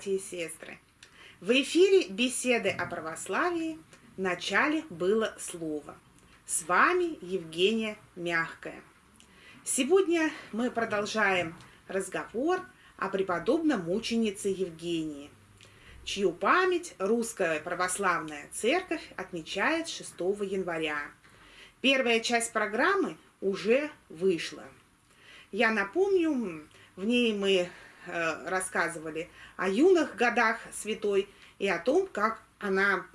Братья и сестры! В эфире беседы о православии. В начале было слово. С вами Евгения Мягкая. Сегодня мы продолжаем разговор о преподобном мученице Евгении, чью память Русская Православная Церковь отмечает 6 января. Первая часть программы уже вышла. Я напомню, в ней мы Э, рассказывали о юных годах святой и о том, как она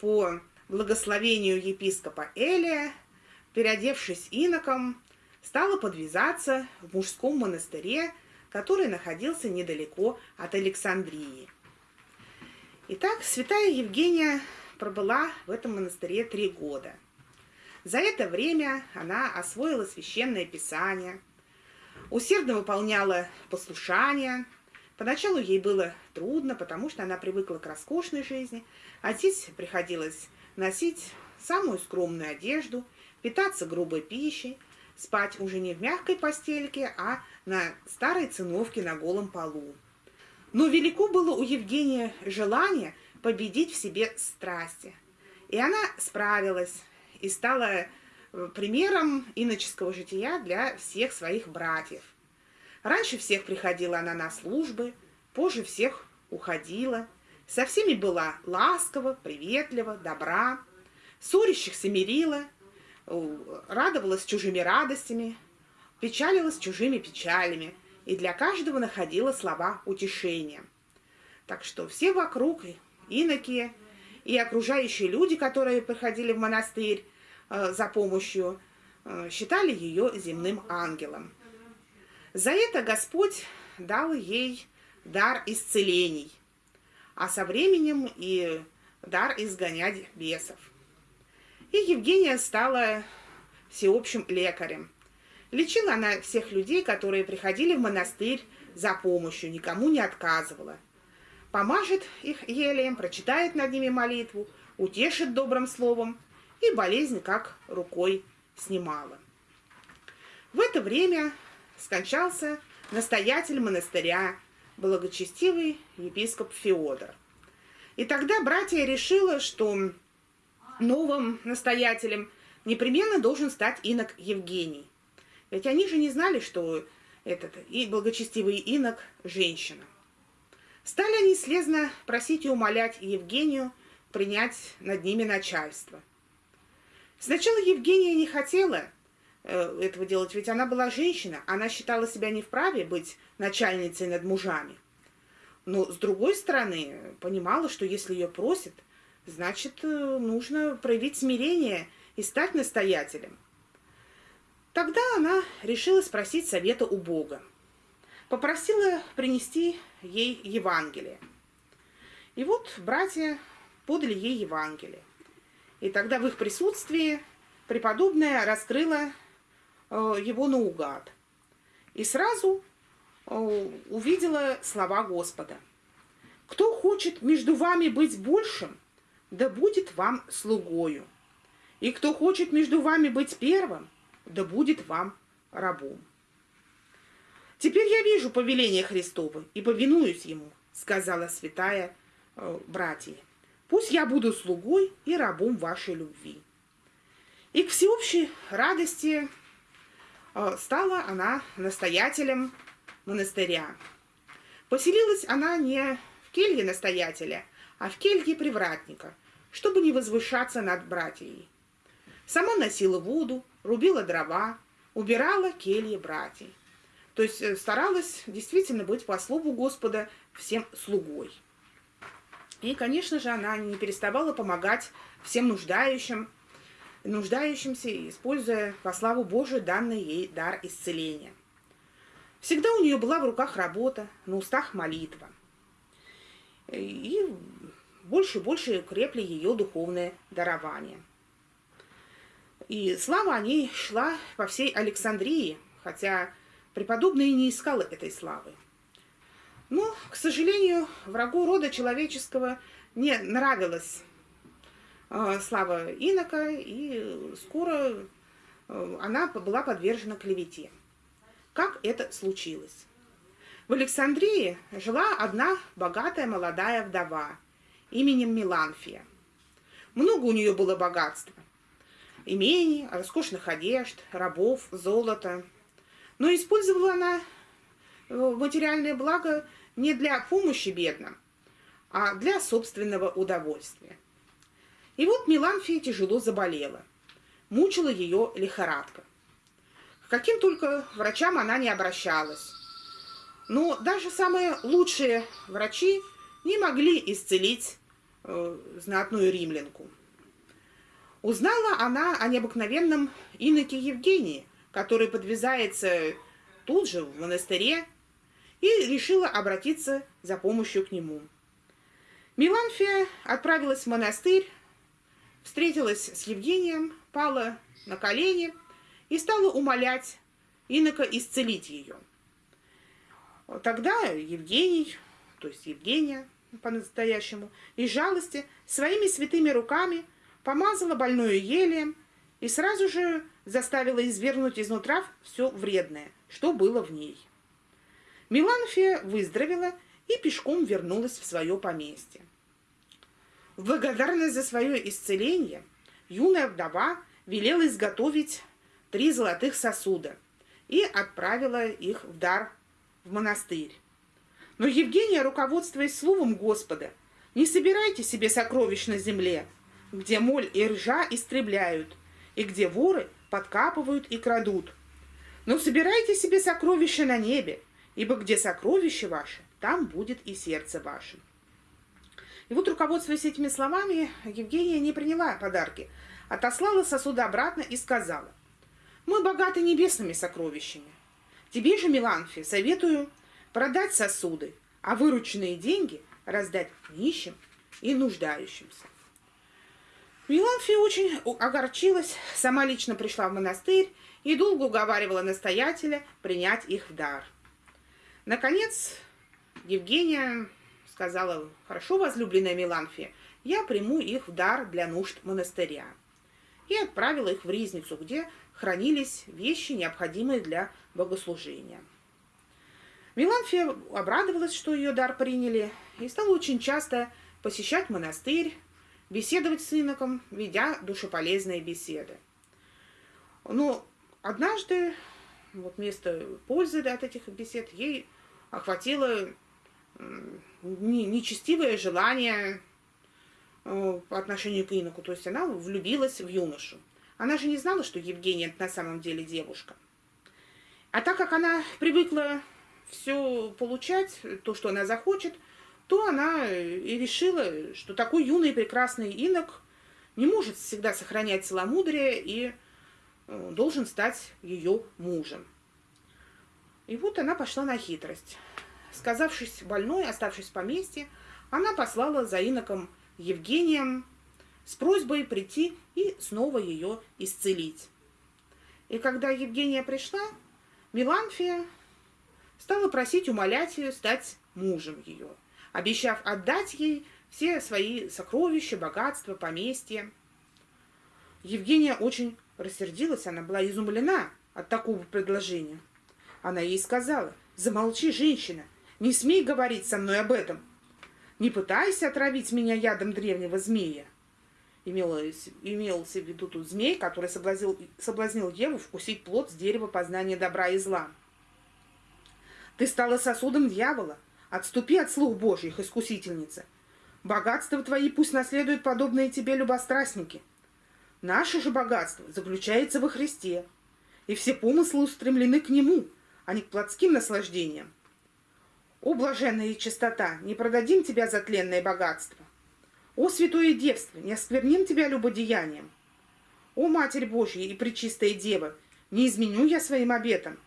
по благословению епископа Элия, переодевшись иноком, стала подвязаться в мужском монастыре, который находился недалеко от Александрии. Итак, святая Евгения пробыла в этом монастыре три года. За это время она освоила священное писание – усердно выполняла послушание. Поначалу ей было трудно, потому что она привыкла к роскошной жизни, а здесь приходилось носить самую скромную одежду, питаться грубой пищей, спать уже не в мягкой постельке, а на старой циновке на голом полу. Но велико было у Евгения желание победить в себе страсти. И она справилась и стала примером иноческого жития для всех своих братьев. Раньше всех приходила она на службы, позже всех уходила. Со всеми была ласкова, приветлива, добра, ссорящихся мирила, радовалась чужими радостями, печалилась чужими печалями и для каждого находила слова утешения. Так что все вокруг, иноки и окружающие люди, которые приходили в монастырь, Э, за помощью, э, считали ее земным ангелом. За это Господь дал ей дар исцелений, а со временем и дар изгонять бесов. И Евгения стала всеобщим лекарем. Лечила она всех людей, которые приходили в монастырь за помощью, никому не отказывала. Помажет их елеем, прочитает над ними молитву, утешит добрым словом – и болезнь как рукой снимала. В это время скончался настоятель монастыря, благочестивый епископ Феодор. И тогда братья решила, что новым настоятелем непременно должен стать инок Евгений. Ведь они же не знали, что этот и благочестивый инок – женщина. Стали они слезно просить и умолять Евгению принять над ними начальство – Сначала Евгения не хотела э, этого делать, ведь она была женщина, она считала себя не вправе быть начальницей над мужами. Но, с другой стороны, понимала, что если ее просят, значит, э, нужно проявить смирение и стать настоятелем. Тогда она решила спросить совета у Бога. Попросила принести ей Евангелие. И вот братья подали ей Евангелие. И тогда в их присутствии преподобная раскрыла э, его наугад. И сразу э, увидела слова Господа. «Кто хочет между вами быть большим, да будет вам слугою. И кто хочет между вами быть первым, да будет вам рабом». «Теперь я вижу повеление Христово и повинуюсь ему», сказала святая э, братья. Пусть я буду слугой и рабом вашей любви. И к всеобщей радости э, стала она настоятелем монастыря. Поселилась она не в келье настоятеля, а в келье привратника, чтобы не возвышаться над братьями. Сама носила воду, рубила дрова, убирала келье братьев. То есть э, старалась действительно быть по слову Господа всем слугой. И, конечно же, она не переставала помогать всем нуждающим, нуждающимся, используя во славу Божию данный ей дар исцеления. Всегда у нее была в руках работа, на устах молитва. И больше и больше крепли ее духовное дарование. И слава о ней шла по всей Александрии, хотя преподобный не искал этой славы. Но, к сожалению, врагу рода человеческого не нравилась э, слава инока, и скоро э, она была подвержена клевете. Как это случилось? В Александрии жила одна богатая молодая вдова именем Миланфия. Много у нее было богатства. Имений, роскошных одежд, рабов, золота. Но использовала она э, материальное благо не для помощи бедным, а для собственного удовольствия. И вот Миланфия тяжело заболела. Мучила ее лихорадка. К каким только врачам она не обращалась. Но даже самые лучшие врачи не могли исцелить э, знатную римлянку. Узнала она о необыкновенном иноке Евгении, который подвязается тут же в монастыре, и решила обратиться за помощью к нему. Миланфия отправилась в монастырь, встретилась с Евгением, пала на колени и стала умолять инока исцелить ее. Тогда Евгений, то есть Евгения по-настоящему, из жалости своими святыми руками помазала больную елием и сразу же заставила извергнуть изнутра все вредное, что было в ней. Миланфия выздоровела и пешком вернулась в свое поместье. В благодарность за свое исцеление юная вдова велела изготовить три золотых сосуда и отправила их в дар в монастырь. Но Евгения, руководствуясь словом Господа, «Не собирайте себе сокровищ на земле, где моль и ржа истребляют, и где воры подкапывают и крадут. Но собирайте себе сокровища на небе, ибо где сокровище ваше, там будет и сердце ваше». И вот, руководствуясь этими словами, Евгения не приняла подарки, отослала сосуды обратно и сказала, «Мы богаты небесными сокровищами. Тебе же, Миланфи, советую продать сосуды, а вырученные деньги раздать нищим и нуждающимся. Миланфия очень огорчилась, сама лично пришла в монастырь и долго уговаривала настоятеля принять их в дар. Наконец, Евгения сказала, хорошо, возлюбленная Миланфия, я приму их в дар для нужд монастыря. И отправила их в Ризницу, где хранились вещи, необходимые для богослужения. Миланфия обрадовалась, что ее дар приняли, и стала очень часто посещать монастырь, беседовать с иноком, ведя душеполезные беседы. Но однажды, вот вместо пользы от этих бесед, ей охватило нечестивое желание э, по отношению к иноку. То есть она влюбилась в юношу. Она же не знала, что Евгения на самом деле девушка. А так как она привыкла все получать, то, что она захочет, то она и решила, что такой юный и прекрасный инок не может всегда сохранять целомудрие и э, должен стать ее мужем. И вот она пошла на хитрость. Сказавшись больной, оставшись в поместье, она послала за иноком Евгением с просьбой прийти и снова ее исцелить. И когда Евгения пришла, Миланфия стала просить, умолять ее стать мужем ее, обещав отдать ей все свои сокровища, богатства, поместья. Евгения очень рассердилась, она была изумлена от такого предложения. Она ей сказала, замолчи, женщина, не смей говорить со мной об этом. Не пытайся отравить меня ядом древнего змея. Имелось, имелся в виду тут змей, который соблазнил, соблазнил Еву вкусить плод с дерева познания добра и зла. Ты стала сосудом дьявола. Отступи от слух Божьих, искусительница. Богатства твои пусть наследуют подобные тебе любострастники. Наше же богатство заключается во Христе, и все помыслы устремлены к Нему, а не к плотским наслаждениям. О, блаженная чистота, не продадим тебя за тленное богатство. О, святое девство, не оскверним тебя любодеянием. О, Матерь Божья и Пречистая Дева, не изменю я своим обетом.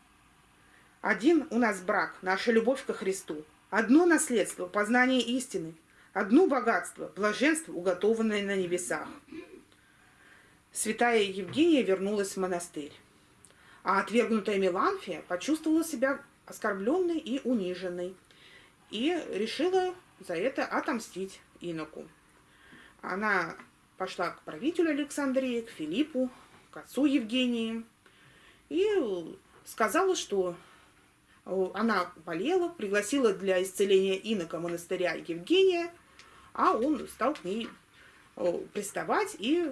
Один у нас брак, наша любовь ко Христу. Одно наследство, познание истины. Одно богатство, блаженство, уготованное на небесах. Святая Евгения вернулась в монастырь. А отвергнутая Меланфия почувствовала себя оскорбленной и униженной и решила за это отомстить иноку. Она пошла к правителю Александрии, к Филиппу, к отцу Евгении и сказала, что она болела, пригласила для исцеления инока монастыря Евгения, а он стал к ней приставать и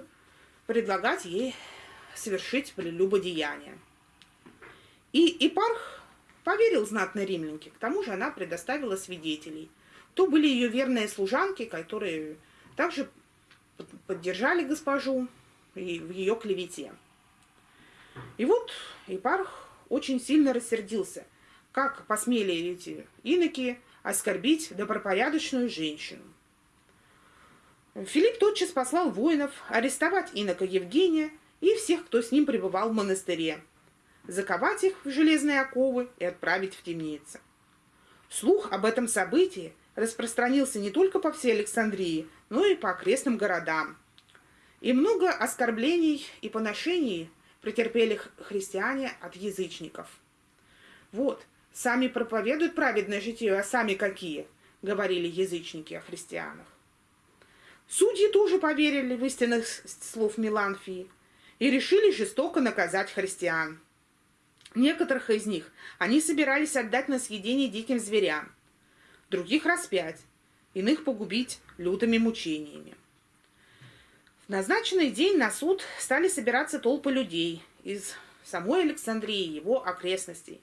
предлагать ей совершить прелюбодеяние. И Ипарх поверил знатной римлянке, к тому же она предоставила свидетелей. То были ее верные служанки, которые также поддержали госпожу в ее клевете. И вот Ипарх очень сильно рассердился, как посмели эти иноки оскорбить добропорядочную женщину. Филипп тотчас послал воинов арестовать инока Евгения и всех, кто с ним пребывал в монастыре, заковать их в железные оковы и отправить в темницы. Слух об этом событии распространился не только по всей Александрии, но и по окрестным городам. И много оскорблений и поношений претерпели христиане от язычников. Вот, сами проповедуют праведное житие, а сами какие, говорили язычники о христианах. Судьи тоже поверили в истинных слов Миланфии и решили жестоко наказать христиан. Некоторых из них они собирались отдать на съедение диким зверям, других распять, иных погубить лютыми мучениями. В назначенный день на суд стали собираться толпы людей из самой Александрии и его окрестностей.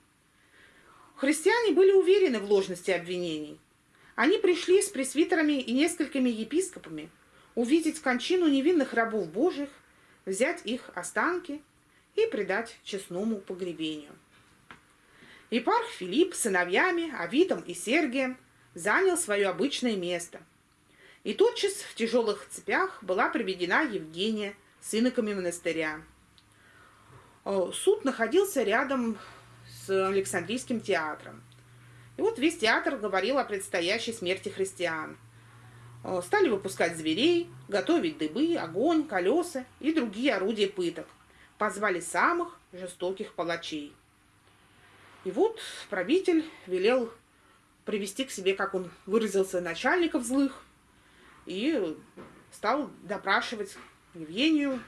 Христиане были уверены в ложности обвинений – они пришли с пресвитерами и несколькими епископами увидеть кончину невинных рабов Божьих, взять их останки и предать честному погребению. Епарх Филипп с сыновьями Авитом и Сергием занял свое обычное место. И тотчас в тяжелых цепях была приведена Евгения с иноками монастыря. Суд находился рядом с Александрийским театром. Вот весь театр говорил о предстоящей смерти христиан. Э, стали выпускать зверей, готовить дыбы, огонь, колеса и другие орудия пыток. Позвали самых жестоких палачей. И вот правитель велел привести к себе, как он выразился, начальников злых, и стал допрашивать Евгению,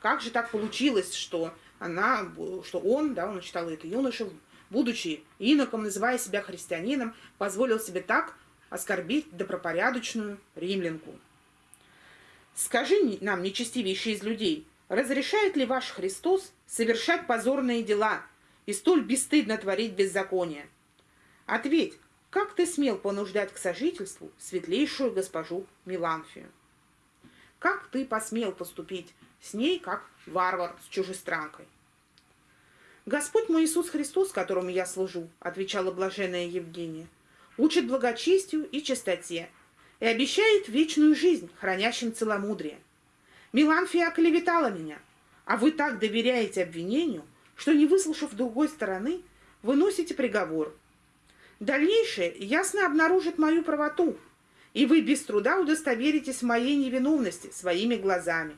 как же так получилось, что она, что он, да, он читал это юноша, будучи иноком, называя себя христианином, позволил себе так оскорбить добропорядочную римлянку. Скажи нам, нечестивейший из людей, разрешает ли ваш Христос совершать позорные дела и столь бесстыдно творить беззаконие? Ответь, как ты смел понуждать к сожительству светлейшую госпожу Миланфию? Как ты посмел поступить с ней, как варвар с чужестранкой? «Господь мой Иисус Христос, которому я служу», — отвечала блаженная Евгения, «учит благочестию и чистоте и обещает вечную жизнь, хранящим целомудрие. Миланфия оклеветала меня, а вы так доверяете обвинению, что, не выслушав другой стороны, выносите приговор. Дальнейшее ясно обнаружит мою правоту, и вы без труда удостоверитесь в моей невиновности своими глазами».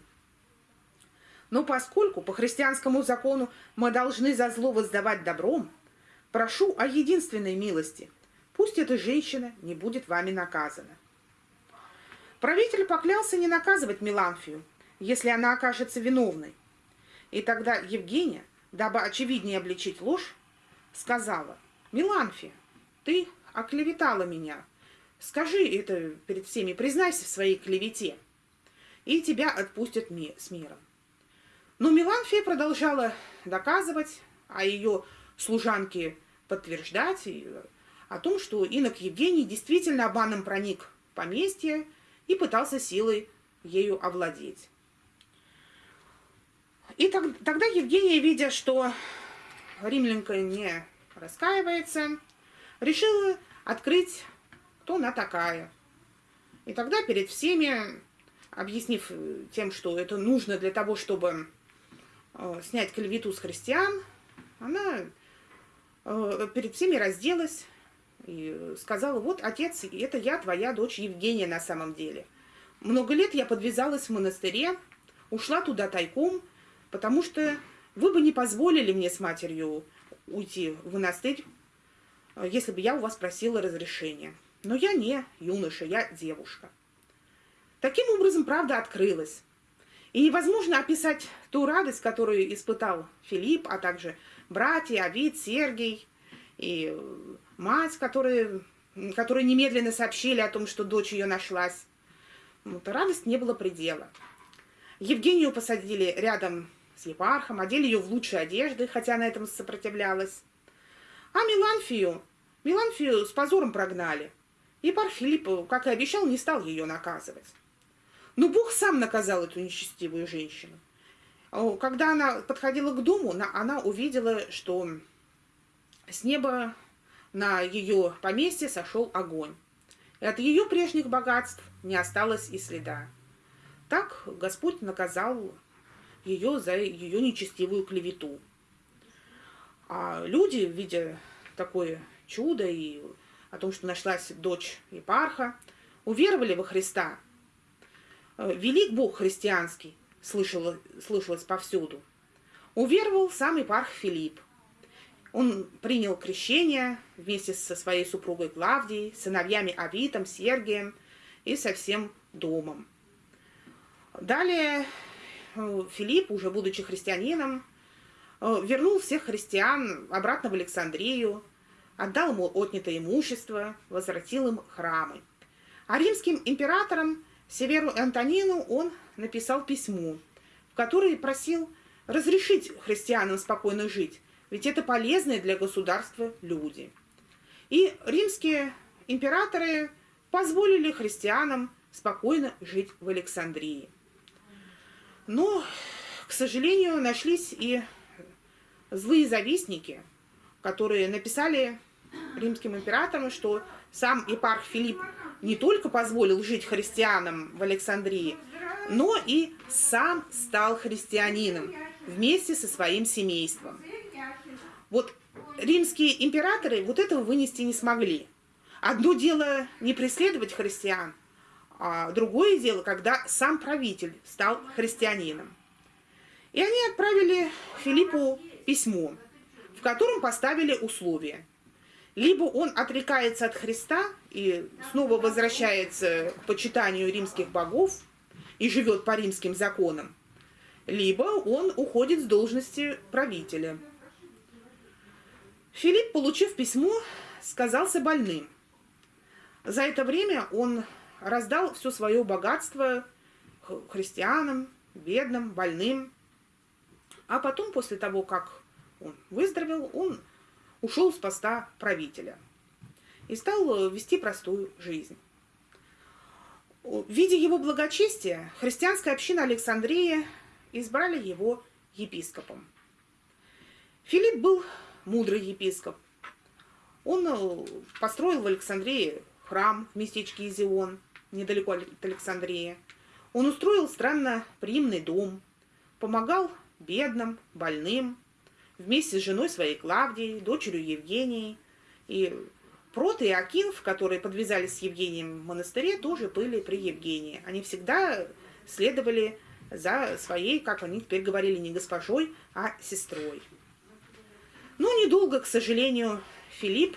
Но поскольку по христианскому закону мы должны за зло воздавать добром, прошу о единственной милости. Пусть эта женщина не будет вами наказана. Правитель поклялся не наказывать Миланфию, если она окажется виновной. И тогда Евгения, дабы очевиднее обличить ложь, сказала, «Миланфия, ты оклеветала меня. Скажи это перед всеми, признайся в своей клевете, и тебя отпустят с миром». Но Миланфия продолжала доказывать, а ее служанки подтверждать о том, что инок Евгений действительно обманом проник в поместье и пытался силой ею овладеть. И тогда Евгения, видя, что римлянка не раскаивается, решила открыть, кто она такая. И тогда перед всеми, объяснив тем, что это нужно для того, чтобы Э, снять клевету с христиан, она э, перед всеми разделась и сказала, вот, отец, это я, твоя дочь Евгения на самом деле. Много лет я подвязалась в монастыре, ушла туда тайком, потому что вы бы не позволили мне с матерью уйти в монастырь, э, если бы я у вас просила разрешения. Но я не юноша, я девушка. Таким образом, правда открылась. И невозможно описать ту радость, которую испытал Филипп, а также братья, Авид, Сергий и мать, которые, которые немедленно сообщили о том, что дочь ее нашлась. Вот, радость не было предела. Евгению посадили рядом с епархом, одели ее в лучшие одежды, хотя на этом сопротивлялась. А Миланфию, Миланфию с позором прогнали. Епарх Филипп, как и обещал, не стал ее наказывать. Но Бог сам наказал эту нечестивую женщину. Когда она подходила к дому, она увидела, что с неба на ее поместье сошел огонь. И от ее прежних богатств не осталось и следа. Так Господь наказал ее за ее нечестивую клевету. А люди, видя такое чудо и о том, что нашлась дочь епарха, уверовали во Христа. Велик Бог христианский, слышало, слышалось повсюду. Уверовал сам епарх Филипп. Он принял крещение вместе со своей супругой Клавдией, сыновьями Авитом, Сергием и со всем домом. Далее э, Филипп, уже будучи христианином, э, вернул всех христиан обратно в Александрию, отдал ему отнятое имущество, возвратил им храмы. А римским императорам Северу Антонину он написал письмо, в которое просил разрешить христианам спокойно жить, ведь это полезные для государства люди. И римские императоры позволили христианам спокойно жить в Александрии. Но, к сожалению, нашлись и злые завистники, которые написали римским императорам, что сам епарх Филипп не только позволил жить христианам в Александрии, но и сам стал христианином вместе со своим семейством. Вот римские императоры вот этого вынести не смогли. Одно дело не преследовать христиан, а другое дело, когда сам правитель стал христианином. И они отправили Филиппу письмо, в котором поставили условия. Либо он отрекается от Христа и снова возвращается к почитанию римских богов и живет по римским законам, либо он уходит с должности правителя – Филипп, получив письмо, сказался больным. За это время он раздал все свое богатство христианам, бедным, больным. А потом, после того, как он выздоровел, он ушел с поста правителя и стал вести простую жизнь. Видя его благочестие, христианская община Александрии избрали его епископом. Филипп был мудрый епископ. Он э, построил в Александрии храм в местечке Изион, недалеко от Александрии. Он устроил странно приимный дом, помогал бедным, больным, вместе с женой своей Клавдией, дочерью Евгенией. И Прот и Акинф, которые подвязались с Евгением в монастыре, тоже были при Евгении. Они всегда следовали за своей, как они теперь говорили, не госпожой, а сестрой. Но ну, недолго, к сожалению, Филипп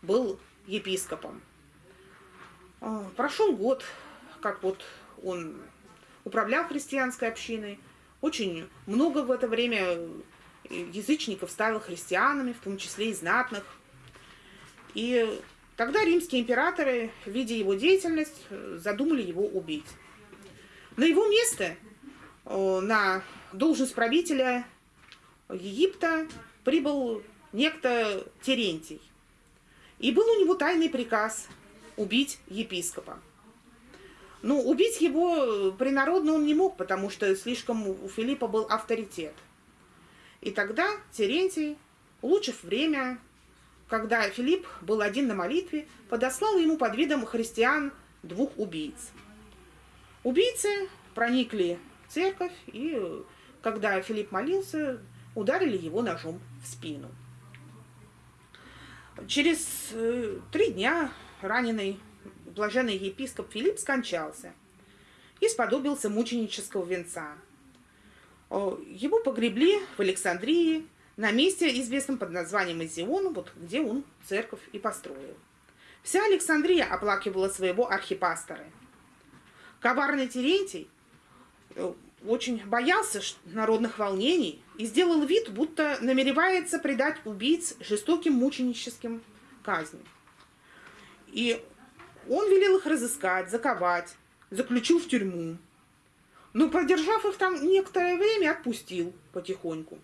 был епископом. А, прошел год, как вот он управлял христианской общиной. Очень много в это время язычников стало христианами, в том числе и знатных. И тогда римские императоры, видя его деятельность, задумали его убить. На его место, на должность правителя Египта, прибыл некто Терентий. И был у него тайный приказ убить епископа. Ну, убить его принародно он не мог, потому что слишком у Филиппа был авторитет. И тогда Терентий, улучшив время, когда Филипп был один на молитве, подослал ему под видом христиан двух убийц. Убийцы проникли в церковь, и когда Филипп молился, ударили его ножом в спину. Через э, три дня раненый блаженный епископ Филипп скончался и сподобился мученического венца. Его погребли в Александрии, на месте, известном под названием Изион, вот где он церковь и построил. Вся Александрия оплакивала своего архипастора. Коварный Терентий, э, очень боялся народных волнений и сделал вид, будто намеревается предать убийц жестоким мученическим казням. И он велел их разыскать, заковать, заключил в тюрьму. Но, продержав их там некоторое время, отпустил потихоньку.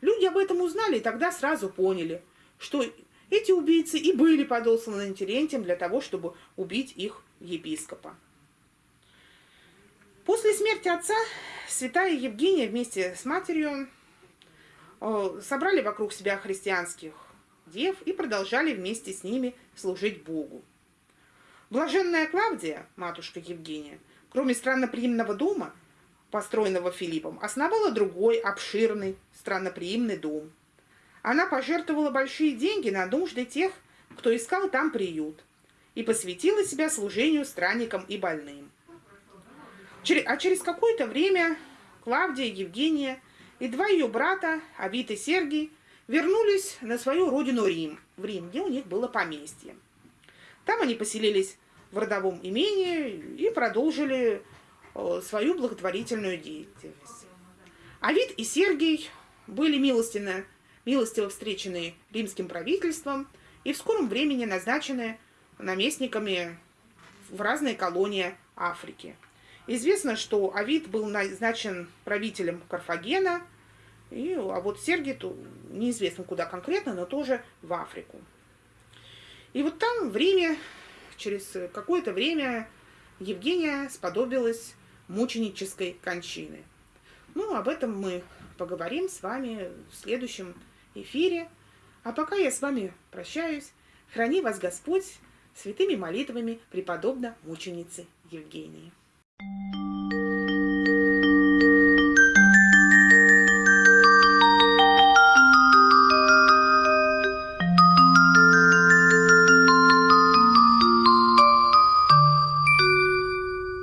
Люди об этом узнали и тогда сразу поняли, что эти убийцы и были подосланы Терентием для того, чтобы убить их епископа. После смерти отца святая Евгения вместе с матерью э, собрали вокруг себя христианских дев и продолжали вместе с ними служить Богу. Блаженная Клавдия, матушка Евгения, кроме странноприимного дома, построенного Филиппом, основала другой обширный странноприимный дом. Она пожертвовала большие деньги на нужды тех, кто искал там приют, и посвятила себя служению странникам и больным. А через какое-то время Клавдия, Евгения и два ее брата, Авит и Сергий, вернулись на свою родину Рим, в Рим, где у них было поместье. Там они поселились в родовом имении и продолжили э, свою благотворительную деятельность. Авит и Сергий были милостиво, милостиво встречены римским правительством и в скором времени назначены наместниками в разные колонии Африки. Известно, что Авид был назначен правителем Карфагена, и, а вот Сергий то, неизвестно куда конкретно, но тоже в Африку. И вот там в Риме через какое-то время Евгения сподобилась мученической кончины. Ну, об этом мы поговорим с вами в следующем эфире. А пока я с вами прощаюсь. Храни вас Господь святыми молитвами преподобно мученицы Евгении. Thank you.